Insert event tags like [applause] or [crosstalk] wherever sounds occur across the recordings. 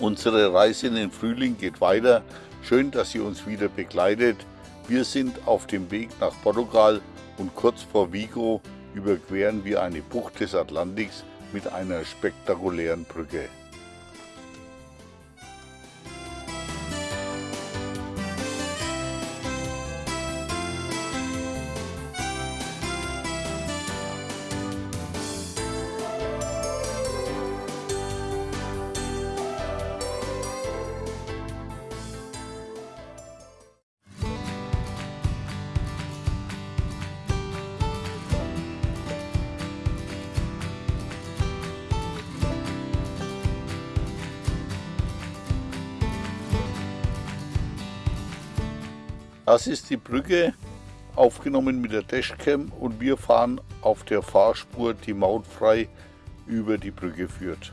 Unsere Reise in den Frühling geht weiter. Schön, dass ihr uns wieder begleitet. Wir sind auf dem Weg nach Portugal und kurz vor Vigo überqueren wir eine Bucht des Atlantiks mit einer spektakulären Brücke. Das ist die Brücke, aufgenommen mit der Dashcam und wir fahren auf der Fahrspur, die mautfrei über die Brücke führt.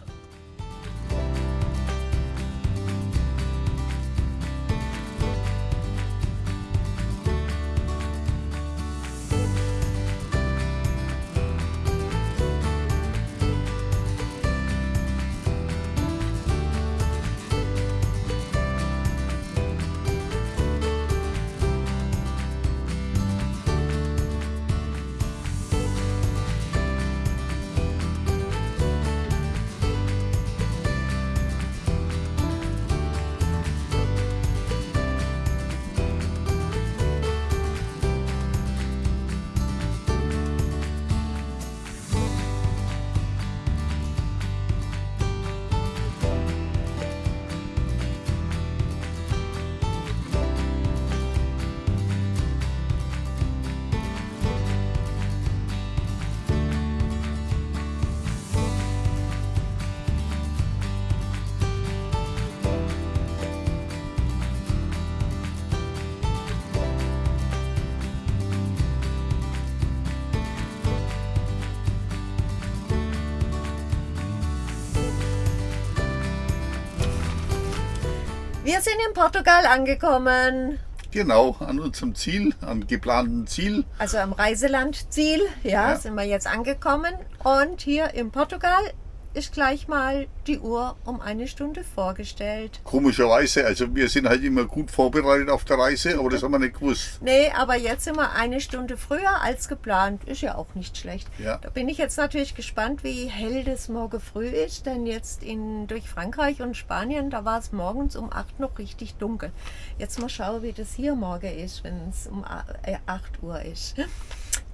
Wir sind in Portugal angekommen. Genau, an unserem Ziel, am geplanten Ziel. Also am Reiselandziel, ja, ja, sind wir jetzt angekommen. Und hier in Portugal ist gleich mal die Uhr um eine Stunde vorgestellt. Komischerweise, also wir sind halt immer gut vorbereitet auf der Reise, aber das haben wir nicht gewusst. Nee, aber jetzt sind wir eine Stunde früher als geplant. Ist ja auch nicht schlecht. Ja. Da bin ich jetzt natürlich gespannt, wie hell das morgen früh ist, denn jetzt in, durch Frankreich und Spanien, da war es morgens um 8 noch richtig dunkel. Jetzt mal schauen, wie das hier morgen ist, wenn es um 8 äh, Uhr ist.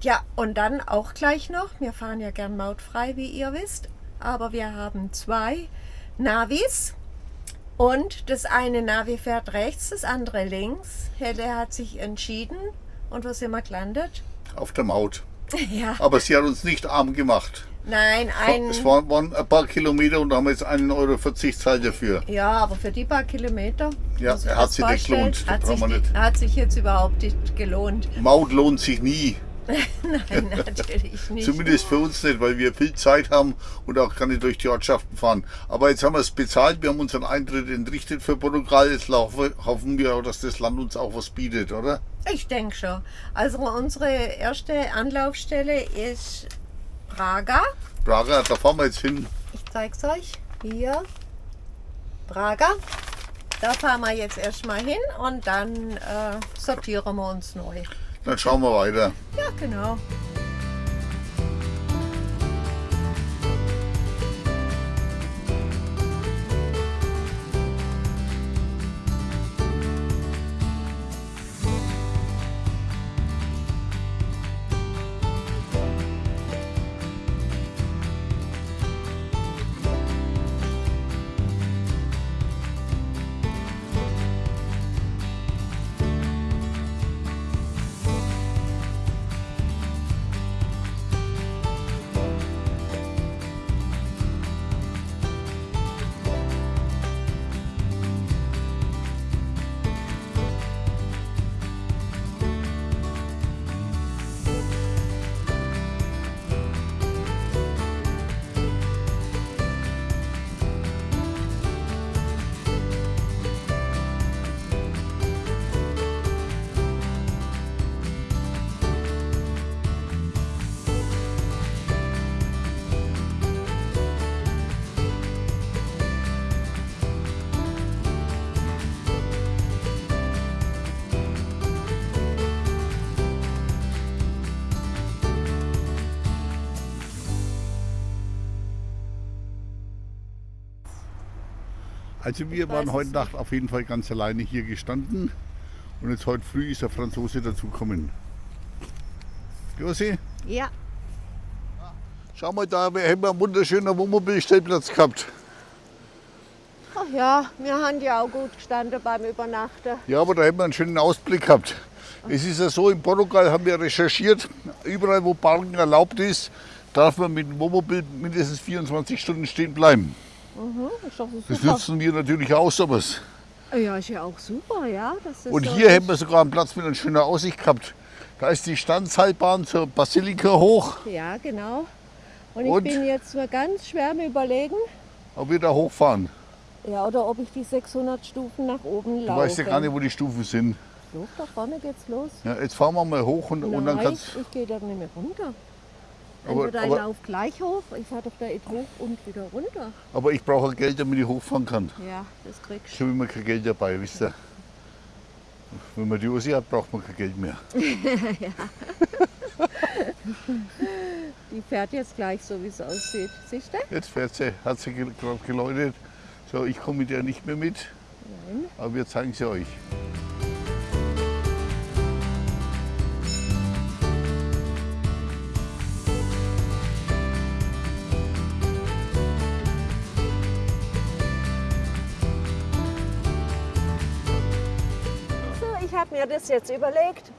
Ja, und dann auch gleich noch, wir fahren ja gern mautfrei, wie ihr wisst, aber wir haben zwei Navis und das eine Navi fährt rechts, das andere links. Helle hat sich entschieden und wo sind wir gelandet? Auf der Maut. [laughs] Ja. Aber sie hat uns nicht arm gemacht. Nein, ein... Es waren, waren ein paar Kilometer und da haben wir jetzt 1,40 Euro Zeit dafür. Ja, aber für die paar Kilometer... Ja, er hat sich nicht gelohnt. Hat sich, nicht. hat sich jetzt überhaupt nicht gelohnt. Maut lohnt sich nie. [laughs] Nein, natürlich nicht. Zumindest für uns nicht, weil wir viel Zeit haben und auch gar nicht durch die Ortschaften fahren. Aber jetzt haben wir es bezahlt, wir haben unseren Eintritt entrichtet für Portugal. Jetzt hoffen wir auch, dass das Land uns auch was bietet, oder? Ich denke schon. Also unsere erste Anlaufstelle ist Braga. Braga, da fahren wir jetzt hin. Ich zeig's euch. Hier. Braga. Da fahren wir jetzt erstmal hin und dann äh, sortieren wir uns neu. Dann schauen wir weiter. Ja, genau. Also wir Ich waren heute Nacht auf jeden Fall ganz alleine hier gestanden und jetzt heute früh ist der Franzose dazugekommen. Josi, Ja. schau mal da, wir haben einen wunderschönen Wohnmobilstellplatz gehabt. Ach ja, wir haben ja auch gut gestanden beim Übernachten. Ja, aber da haben wir einen schönen Ausblick gehabt. Es ist ja so, in Portugal haben wir recherchiert, überall wo Parken erlaubt ist, darf man mit dem Wohnmobil mindestens 24 Stunden stehen bleiben. Mhm, Das nutzen wir natürlich auch sowas. Ja, ist ja auch super, ja. Und hier haben wir sogar einen Platz mit einer schönen Aussicht gehabt. Da ist die Standseilbahn zur Basilika hoch, Ja, genau. Und, Und? ich bin jetzt mal ganz schwer am überlegen, ob wir da hochfahren. ja, oder ob ich die 600 Stufen nach oben Du laufe. weißt ja gar nicht, wo die Stufen sind. Doch, da vorne geht's los. Ja, jetzt fahren wir mal hoch und, und dann Nein, kannst ich gehe da nicht mehr runter. Aber- Entweder aber- ich laufe gleich hoch, ich fahre doch da hoch und wieder runter. Aber ich brauche Geld, damit ich hochfahren kann. Ja, das kriegst Ich habe immer kein Geld dabei, wisst ihr. Wenn man die Usi hat, braucht man kein Geld mehr. [laughs] Die fährt jetzt gleich so, wie es aussieht. Siehst du? Jetzt fährt sie, hat sie gerade geläutet. So, ich komme mit der nicht mehr mit, Nein. aber wir zeigen sie euch. Habe mir das jetzt überlegt.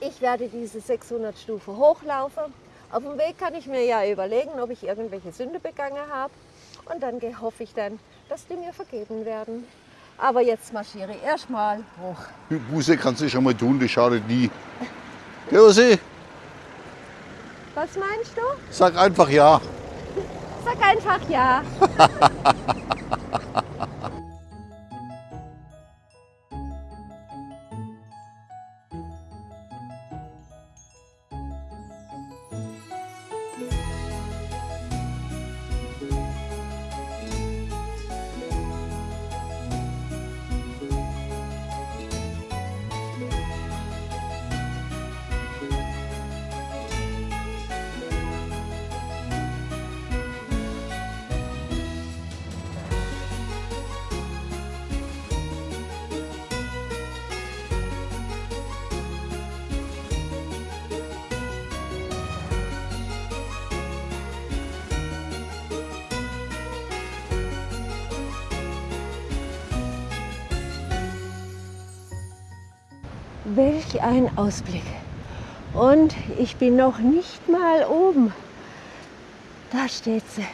Ich werde diese 600 Stufen hochlaufen. Auf dem Weg kann ich mir ja überlegen, ob ich irgendwelche Sünde begangen habe. Und dann hoffe ich dann, dass die mir vergeben werden. Aber jetzt marschiere ich erstmal hoch. Buße kannst du schon mal tun, das schadet nie. Josi, Was meinst du? sag einfach ja. Sag einfach ja. [laughs] Welch ein Ausblick. Und ich bin noch nicht mal oben. Da steht sie,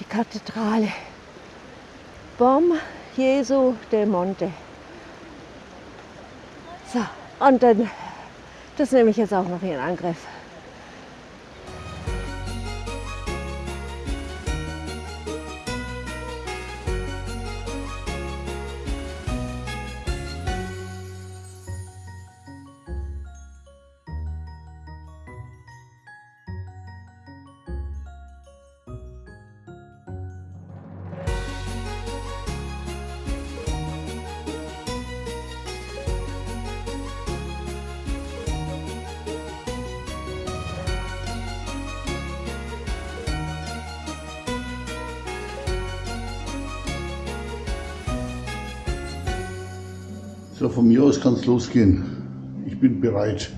die Kathedrale. Bom Jesu del Monte. So, und dann, das nehme ich jetzt auch noch in Angriff. So, von mir aus kann es losgehen. Ich bin bereit.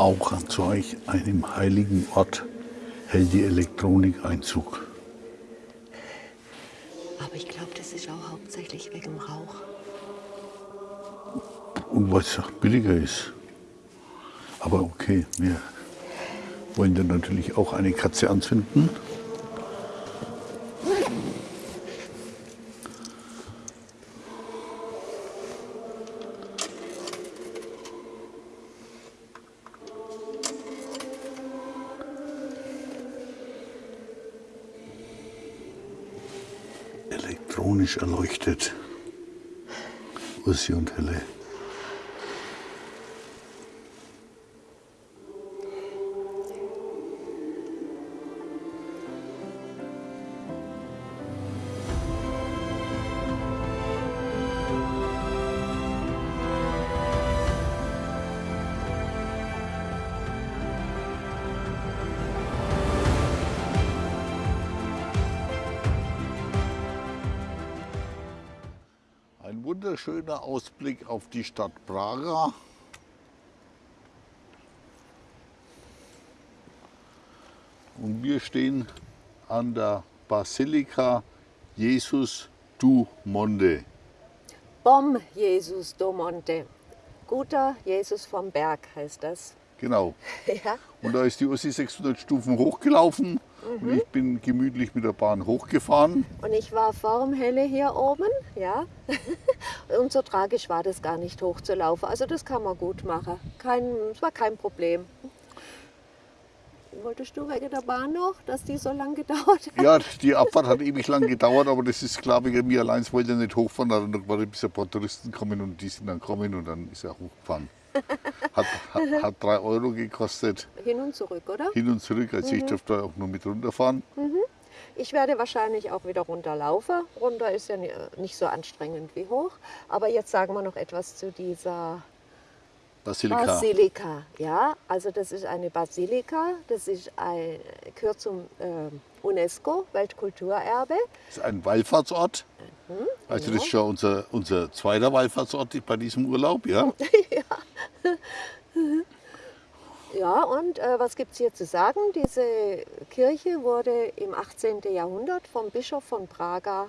Auch an solch einem heiligen Ort hält die Elektronik Einzug. Aber ich glaube, das ist auch hauptsächlich wegen dem Rauch. Und weil es auch billiger ist. Aber okay, wir wollen dann natürlich auch eine Katze anzünden. Erleuchtet. Ursi und Helle. Wunderschöner Ausblick auf die Stadt Praga. Und wir stehen an der Basilika Jesus du Monde. Bom Jesus do Monte. Guter Jesus vom Berg heißt das. Genau. [laughs] Ja, Und da ist die Ossi 600 Stufen hochgelaufen und ich bin gemütlich mit der Bahn hochgefahren. und ich war vorm Helle hier oben, ja. [laughs] Und so tragisch war das gar nicht hochzulaufen. Also das kann man gut machen. Kein, es war kein Problem. Wolltest du wegen der Bahn noch, dass die so lange gedauert hat? Ja, [laughs] die Abfahrt hat ewig lang gedauert, aber das ist, glaube ich, mir allein wollte er nicht hochfahren. Da hat er gewartet, bis ein paar Touristen kommen und die sind dann kommen und dann ist er hochgefahren. Hat, hat, hat drei Euro gekostet, Hin und zurück, oder? hin und zurück. Also ich durfte auch nur mit runterfahren. Ich werde wahrscheinlich auch wieder runterlaufen. Runter ist ja ni- nicht so anstrengend wie hoch. Aber jetzt sagen wir noch etwas zu dieser Basilika. Basilika. Ja, also das ist eine Basilika. Das ist ein, gehört zum äh, UNESCO Weltkulturerbe. Das ist ein Wallfahrtsort. Also das genau. ist schon unser, unser zweiter Wallfahrtsort bei diesem Urlaub. Ja? Ja, [laughs] und äh, was gibt es hier zu sagen? Diese Kirche wurde im 18. Jahrhundert vom Bischof von Praga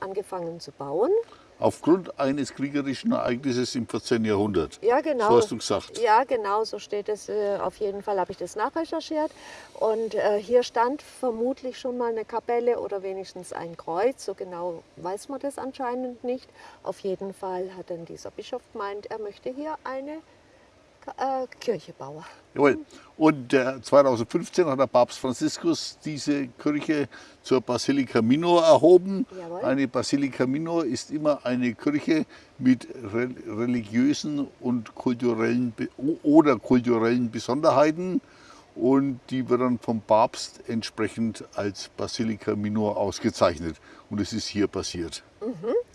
angefangen zu bauen. Aufgrund eines kriegerischen Ereignisses im 14. Jahrhundert. Ja, genau. So hast du gesagt. Ja, genau, so steht es. Äh, auf jeden Fall habe ich das nachrecherchiert. Und äh, hier stand vermutlich schon mal eine Kapelle oder wenigstens ein Kreuz. So genau weiß man das anscheinend nicht. Auf jeden Fall hat dann dieser Bischof gemeint, er möchte hier eine äh, Kirche. Jawohl. Und äh, 2015 hat der Papst Franziskus diese Kirche zur Basilika Minor erhoben. Jawohl. Eine Basilika Minor ist immer eine Kirche mit re religiösen und kulturellen oder kulturellen Besonderheiten. Und die wird dann vom Papst entsprechend als Basilika Minor ausgezeichnet. Und es ist hier passiert.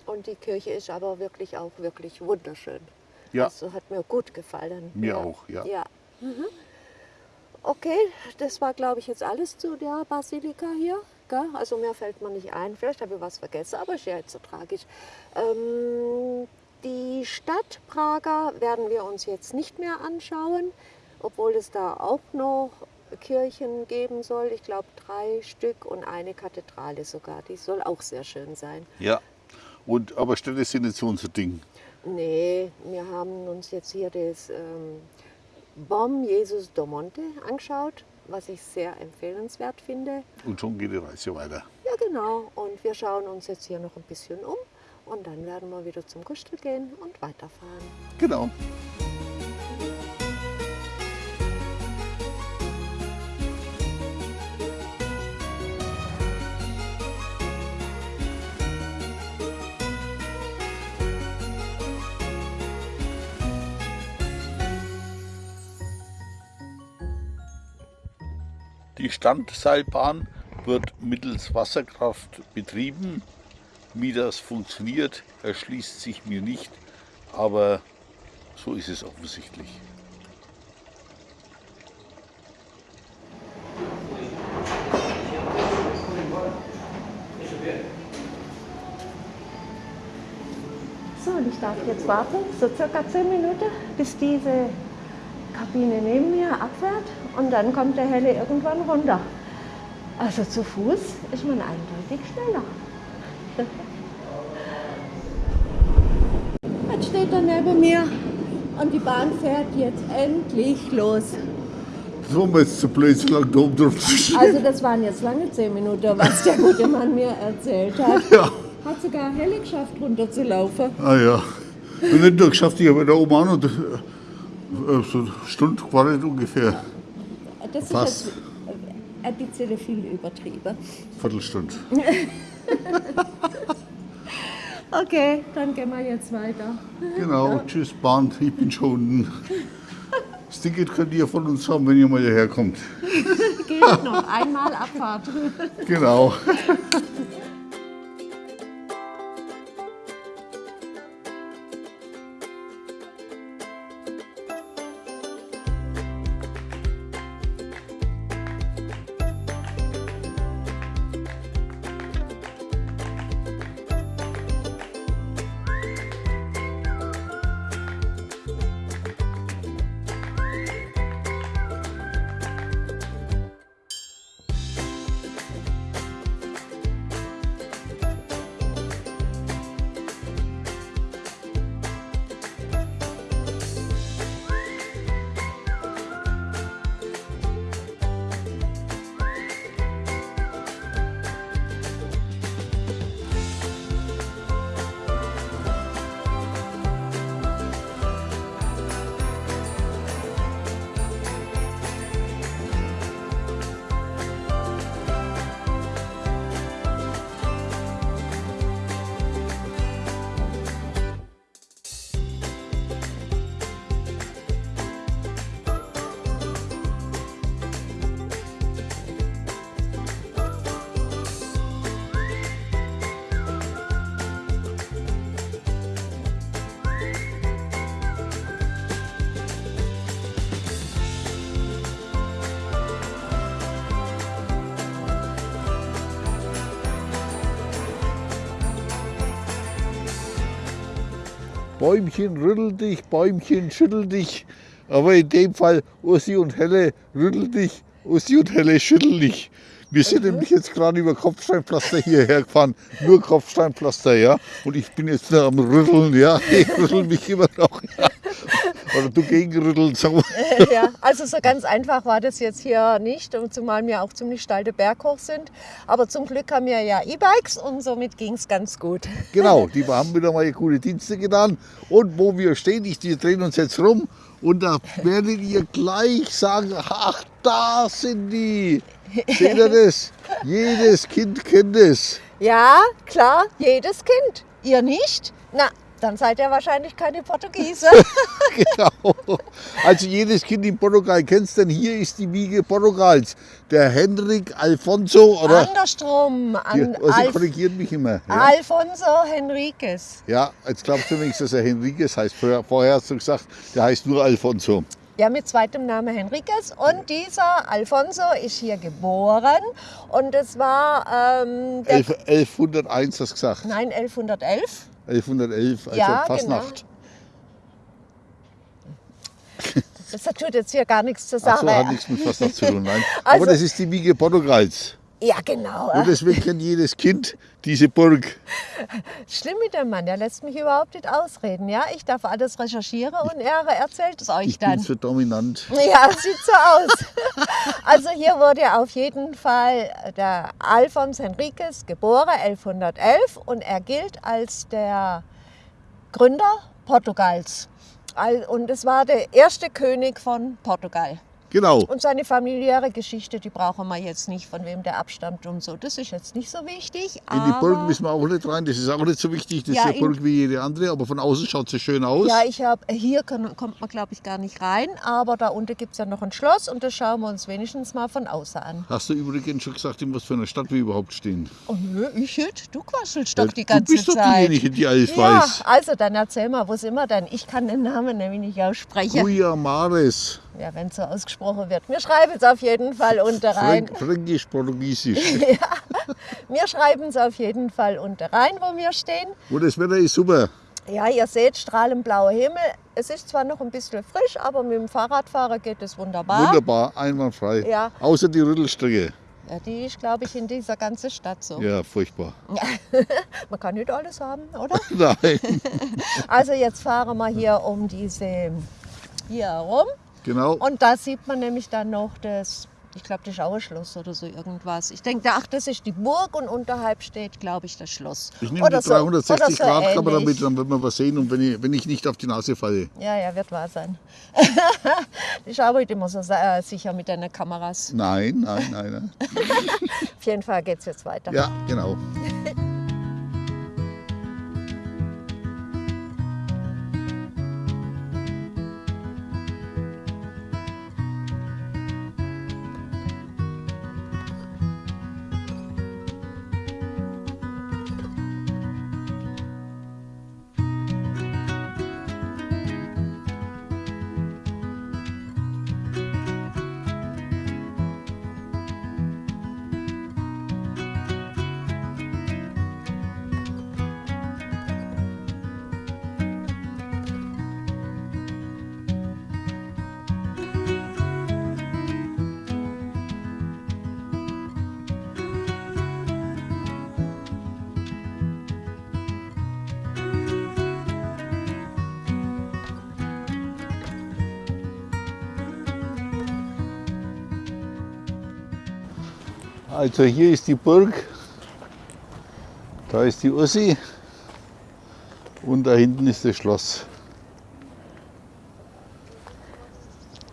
Und die Kirche ist aber wirklich auch wirklich wunderschön. Ja. Also hat mir gut gefallen. Mir auch, ja. ja. Mhm. Okay, das war glaube ich jetzt alles zu der Basilika hier. Gell? Also mehr fällt mir nicht ein. Vielleicht habe ich was vergessen, aber ist ja jetzt so tragisch. Ähm, die Stadt Praga werden wir uns jetzt nicht mehr anschauen, obwohl es da auch noch Kirchen geben soll. Ich glaube drei Stück und eine Kathedrale sogar. Die soll auch sehr schön sein. Ja. Und, aber Städte sind nicht so unser Ding. Nee, wir haben uns jetzt hier das ähm, Bom Jesus do Monte angeschaut, was ich sehr empfehlenswert finde. Und schon geht die Reise weiter. Ja, genau. Und wir schauen uns jetzt hier noch ein bisschen um und dann werden wir wieder zum Gustel gehen und weiterfahren. Genau. Die Standseilbahn wird mittels Wasserkraft betrieben. Wie das funktioniert, erschließt sich mir nicht, aber so ist es offensichtlich. So, und ich darf jetzt warten, so circa 10 Minuten, bis diese Kabine neben mir abfährt und dann kommt der Helle irgendwann runter. Also zu Fuß ist man eindeutig schneller. [laughs] Jetzt steht er neben mir und die Bahn fährt jetzt endlich los. Mir jetzt zu blöd, so lange da oben drauf zu stehen. Also das waren jetzt lange zehn Minuten, was der gute Mann mir erzählt hat. Ja. Hat sogar Helle geschafft, runterzulaufen. Ah ja. Und nicht nur geschafft, ich habe da oben auch noch äh, so eine Stunde gewartet ungefähr. Das Fast. ist jetzt ein bisschen viel übertrieben. Viertelstunde. [laughs] Okay, dann gehen wir jetzt weiter. Genau, tschüss Bahn, ich bin schon unten. Das Ticket könnt ihr von uns haben, wenn ihr mal hierher kommt. [laughs] Geht noch einmal Abfahrt. Genau. [laughs] Bäumchen rüttel dich, Bäumchen schüttel dich. Aber in dem Fall Ursi und Helle rüttel dich, Ursi und Helle schüttel dich. Wir sind nämlich jetzt gerade über Kopfsteinpflaster hierher gefahren. Nur Kopfsteinpflaster, ja. Und ich bin jetzt am Rütteln, ja. [laughs] Ich rüttel mich immer noch. Ja. [laughs] Oder du gegenrütteln, sag mal. ja, also so ganz einfach war das jetzt hier nicht, und zumal wir auch ziemlich steilte Berg hoch sind. Aber zum Glück haben wir ja E-Bikes und somit ging es ganz gut. [laughs] Genau, die haben wieder mal gute Dienste getan. Und wo wir stehen, ich, wir drehen uns jetzt rum und da werdet ihr gleich sagen, ach, da sind die. Seht ihr das? [laughs] Jedes Kind kennt es. Ja, klar, jedes Kind. Ihr nicht? Na, dann seid ihr wahrscheinlich keine Portugiese. [laughs] Genau. Also jedes Kind in Portugal kennt es, denn hier ist die Wiege Portugals. Der Henrik Alfonso, oder? Andersrum. An sie Alf korrigiert mich immer. Ja, Alfonso Henriquez. ja jetzt glaubst du wenigstens, dass er Henriquez heißt. Vorher, hast du gesagt, der heißt nur Alfonso. Ja, mit zweitem Namen Henriquez. Und dieser Alfonso ist hier geboren. Und es war ähm, der, Elf, 1101 hast du gesagt. nein, 1111. 1111, also Ja, Fastnacht. Das tut jetzt hier gar nichts zur Ach Sache. so, hat nichts mit Fastnacht zu tun, nein. [laughs] Also- Aber das ist die Wiege Portugals. Ja, genau. Und deswegen kennt jedes Kind diese Burg. Schlimm mit dem Mann, der lässt mich überhaupt nicht ausreden. Ja, ich darf alles recherchieren und er erzählt es euch Ich bin dann. so dominant. Ja, sieht so aus. [laughs] Also hier wurde auf jeden Fall der Alfons Henriques geboren, 1111, und er gilt als der Gründer Portugals. Al- Und es war der erste König von Portugal. Genau. Und seine familiäre Geschichte, die brauchen wir jetzt nicht, von wem der abstammt und so. Das ist jetzt nicht so wichtig. In die Burg müssen wir auch nicht rein. Das ist auch nicht so wichtig. Das Ja, ist in- Burg wie jede andere, aber von außen schaut sie schön aus. Ja, ich habe hier kann, kommt man glaube ich gar nicht rein, aber da unten gibt es ja noch ein Schloss und das schauen wir uns wenigstens mal von außen an. Hast du übrigens schon gesagt, in was für einer Stadt wir überhaupt stehen? Oh nö, ich nicht. Du quasselst Ja, doch die ganze du bist doch Zeit. diejenige, die alles ja, weiß. also dann erzähl mal, wo sind wir denn? Ich kann den Namen nämlich nicht aussprechen. Guya Mares. Ja, wenn es so ausgesprochen wird. Wir schreiben es auf jeden Fall unter rein. Fränk, Fränkisch, Portugiesisch. [laughs] Wir schreiben es auf jeden Fall unter rein, wo wir stehen. Und das Wetter ist super. Ja, ihr seht strahlend blauer Himmel. Es ist zwar noch ein bisschen frisch, aber mit dem Fahrradfahrer geht es wunderbar. Wunderbar, einwandfrei. Ja. Außer die Rüttelstrecke. Ja, die ist, glaube ich, in dieser ganzen Stadt so. Ja, furchtbar. [laughs] Man kann nicht alles haben, oder? [laughs] Nein. Also jetzt fahren wir hier um diese hier herum Genau. und da sieht man nämlich dann noch das, ich glaube, das Schauerschloss oder so irgendwas. Ich denke, ach, das ist die Burg und unterhalb steht, glaube ich, das Schloss. Ich nehme die so- 360 oder so Grad Kamera ähnlich. mit, dann wird man was sehen und wenn ich, wenn ich nicht auf die Nase falle. Ja, ja, wird wahr sein. [laughs] ich arbeite immer so äh, sicher mit deinen Kameras. Nein, nein, nein. nein. [laughs] Auf jeden Fall geht es jetzt weiter. Ja, genau. [laughs] Also hier ist die Burg, da ist die Ossi und da hinten ist das Schloss.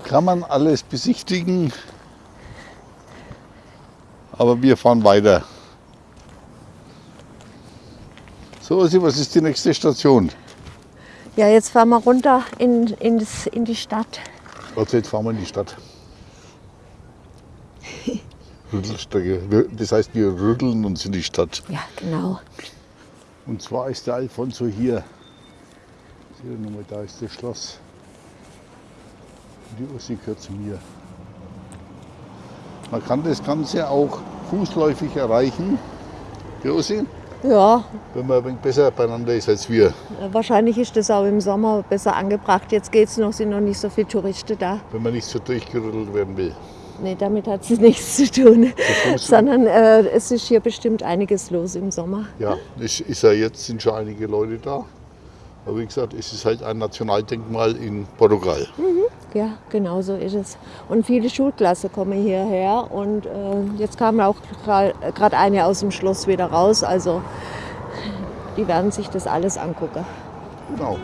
Kann man alles besichtigen, aber wir fahren weiter. So Ossi, was ist die nächste Station? Ja, jetzt fahren wir runter in, in, das, in die Stadt. Also jetzt fahren wir in die Stadt. Rüttelstrecke. Wir- Das heißt, wir rütteln uns in die Stadt. Ja, genau. Und zwar ist der Alfonso hier. Seht ihr nochmal, da ist das Schloss. Die Ossi gehört zu mir. Man kann das Ganze auch fußläufig erreichen. Die Ossi, Ja, wenn man ein wenig besser beieinander ist als wir. wahrscheinlich ist das auch im Sommer besser angebracht. Jetzt geht es noch, sind noch nicht so viele Touristen da. Wenn man nicht so durchgerüttelt werden will. Nee, damit hat es [laughs] nichts zu tun. Sondern äh, es ist hier bestimmt einiges los im Sommer. Ja, es ist ja jetzt, sind schon einige Leute da. Aber wie gesagt, es ist halt ein Nationaldenkmal in Portugal. Ja, genau so ist es. Und viele Schulklassen kommen hierher und äh, jetzt kam auch gerade eine aus dem Schloss wieder raus. Also die werden sich das alles angucken. Genau.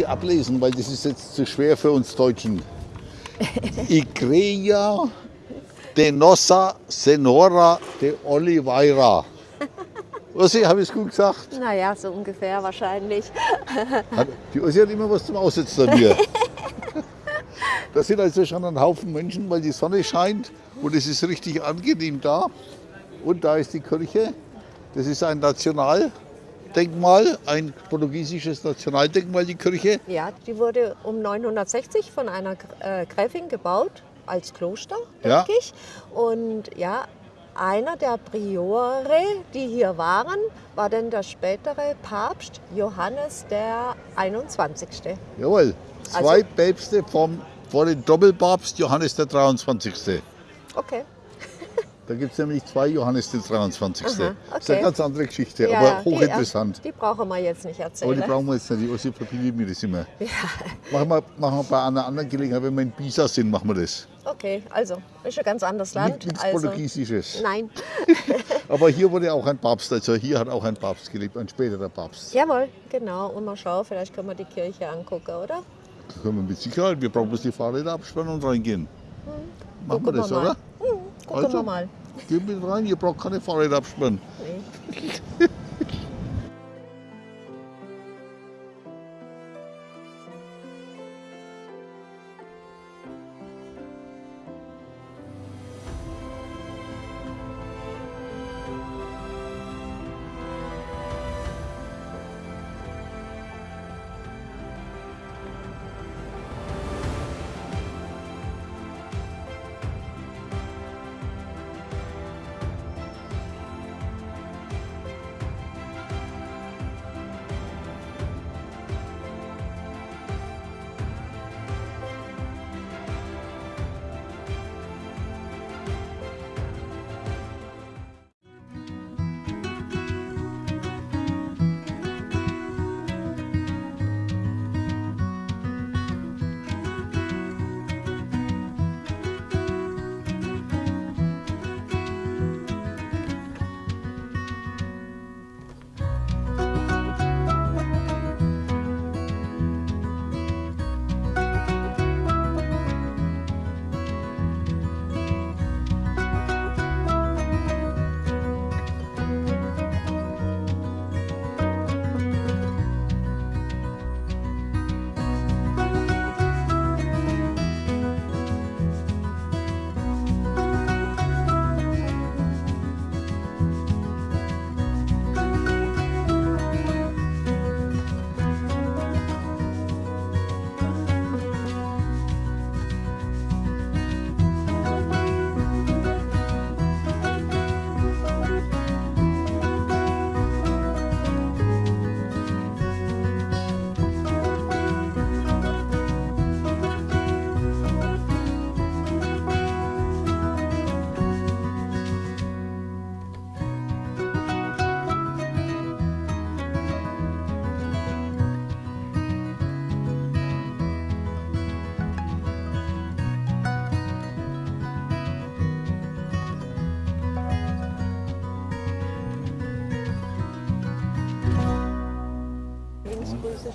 Ich ablesen, weil das ist jetzt zu schwer für uns Deutschen. [laughs] Igreja de Nossa Senhora de Oliveira. Ossi, habe ich es gut gesagt? Naja, so ungefähr wahrscheinlich. [laughs] Hat, die Ossi hat immer was zum Aussetzen an mir. [laughs] Da sind also schon ein Haufen Menschen, weil die Sonne scheint Und es ist richtig angenehm da. Und da ist die Kirche. Das ist ein Nationaldenkmal, ein portugiesisches Nationaldenkmal, die Kirche. Ja, die wurde um 960 von einer äh, Gräfin gebaut, als Kloster, Ja. denke ich. Und ja, einer der Priore, die hier waren, war dann der spätere Papst Johannes der 21. Jawohl, zwei Also- Päpste vom, vor dem Doppelpapst Johannes der 23. Okay. Da gibt es nämlich zwei Johannes der 23. Aha, Das ist eine okay. ganz andere Geschichte, Ja, aber die- hochinteressant. Die brauchen wir jetzt nicht Aber erzählen. die brauchen wir jetzt nicht, die Ossi verbieten mir das immer. Machen, wir, machen wir bei einer anderen Gelegenheit, wenn wir in Pisa sind, machen wir das. Okay, also ist ein ganz anderes Land. Nicht nichts also, Portugiesisches. nein. [laughs] Aber hier wurde auch ein Papst, also hier hat auch ein Papst gelebt, ein späterer Papst. Jawohl, genau. Und mal schauen, vielleicht können wir die Kirche angucken, oder? Da können wir mit Sicherheit, wir brauchen bloß die Fahrräder abspannen und reingehen. Machen wir Gucken das, wir oder? Gucken Also. wir mal. Geht mit rein, ihr braucht keine Fahrräder abspannen. Nee. [laughs]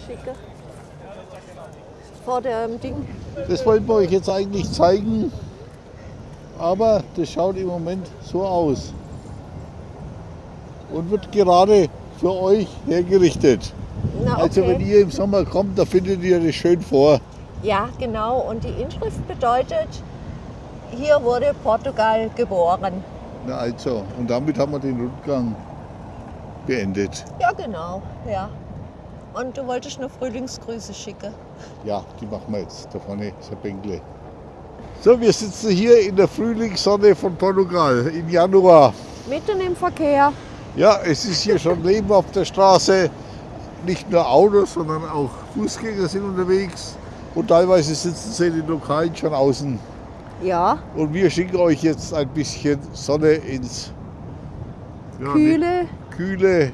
Linksgrüße schicke. Vor dem Ding. Das wollten wir euch jetzt eigentlich zeigen, aber das schaut im Moment so aus und wird gerade für euch hergerichtet. Na, Also wenn okay. ihr im Sommer kommt, da findet ihr das schön vor. Ja, genau. Und die Inschrift bedeutet, hier wurde Portugal geboren. Na also, und damit haben wir den Rundgang beendet. Ja, genau. Ja. Und du wolltest nur Frühlingsgrüße schicken. Ja, die machen wir jetzt. Da vorne ist ein Bänkle. So, wir sitzen hier in der Frühlingssonne von Portugal im Januar. Mitten im Verkehr. Ja, es ist hier schon Leben auf der Straße. Nicht nur Autos, sondern auch Fußgänger sind unterwegs. Und teilweise sitzen sie in den Lokalen schon außen. Ja, Und wir schicken euch jetzt ein bisschen Sonne ins ja, Kühle, nicht- kühle,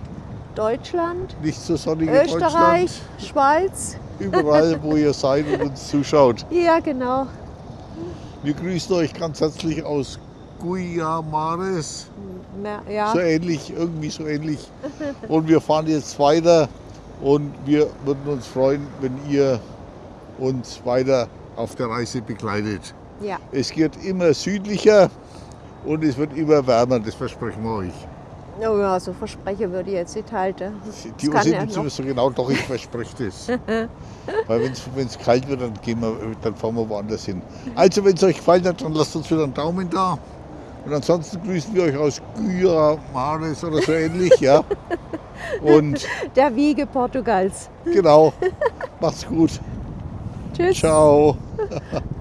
Deutschland, nicht so sonnige Österreich. Schweiz. Überall, [laughs] wo ihr seid und uns zuschaut. Ja, genau. Wir grüßen euch ganz herzlich aus Guiamares. Na, Ja, So ähnlich, irgendwie so ähnlich. Und wir fahren jetzt weiter und wir würden uns freuen, wenn ihr uns weiter auf der Reise begleitet. ja. Es geht immer südlicher und es wird immer wärmer, das versprechen wir euch. Oh ja, so Versprechen würde ich jetzt nicht halten. Die Uhr sind nicht so genau, doch, ich verspreche das. [laughs] Weil wenn es kalt wird, dann, gehen wir, dann fahren wir woanders hin. Also, wenn es euch gefallen hat, dann lasst uns wieder einen Daumen da. Und ansonsten grüßen wir euch aus Gyra, Mares oder so ähnlich, ja. [laughs] Und Der Wiege Portugals. Genau. Macht's gut. Tschüss. Ciao. [laughs]